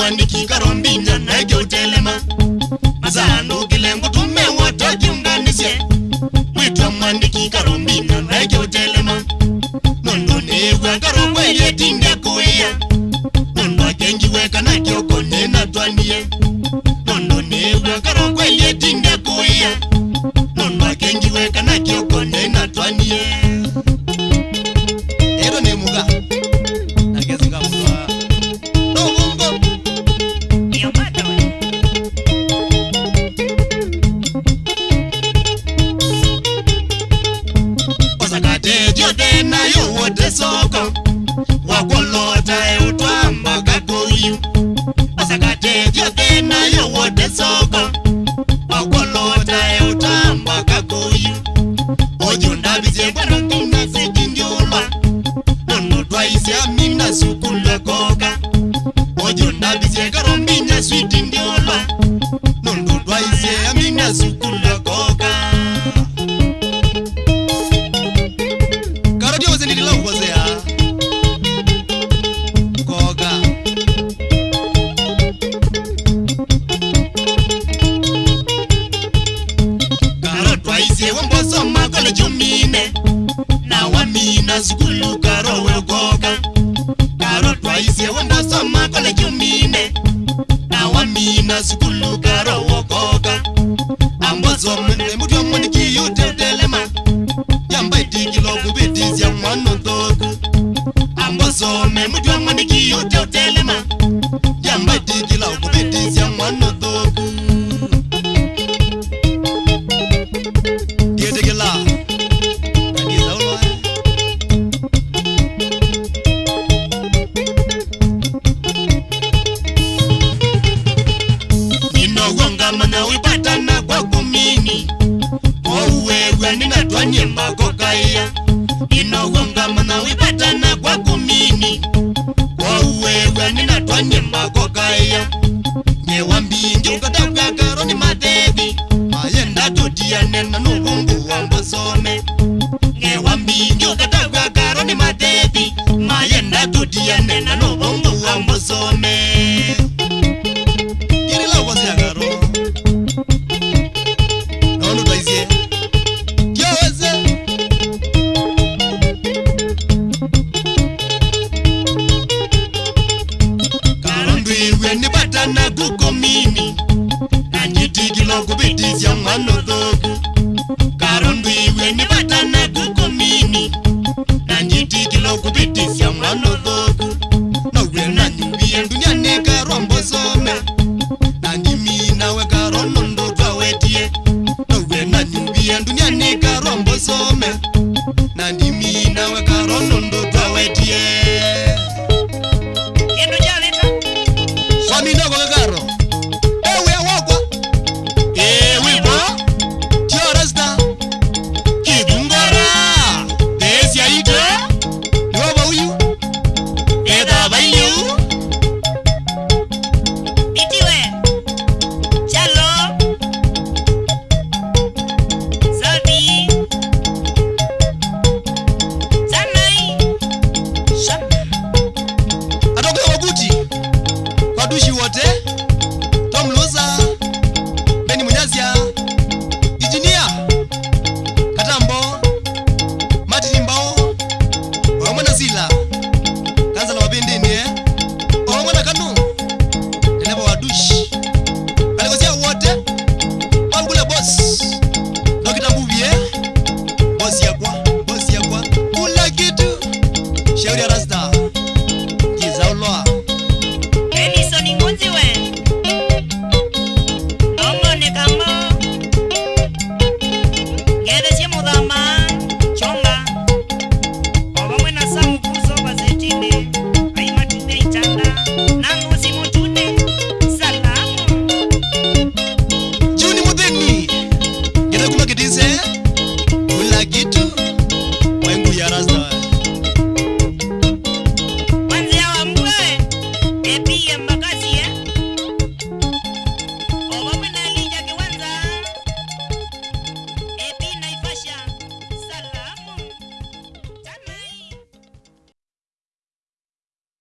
mwandikikarombinja naike utelema masahandukile ngutume watakiunganisye mwitwa mwandikikarombinja naike utelema nundu nikwakarokweyetinde kuiya nundu akengiweka nakiokonena twandiye nundu nikwakarokweyetinde kuiya nundu akengiweka na mote soko wakolota eutwamba kakoyu asakatedyo kenayo wote soko wa sewembosomakolejumine nawa mina zikulu karo wegoga karo twai sewembosomakolejumine nawa mina zikulu karo wegoga ambozomemutyomonikiyuteutelema yambaitikilovubitizya mwanodhoku ambozomemutyomonikiyuteutelema nawibatana kwa kumini ouwewe ninatwanye makokaiya inowonga manawibatana kwa kumini ouwewe ninatwanye makokaiya kubitisya mwana dhogu karundwiwe ni vatana kukumini nanjitikilo kubitisya mwana dhogu nowe nanyumbiye ndunyanika rwambosome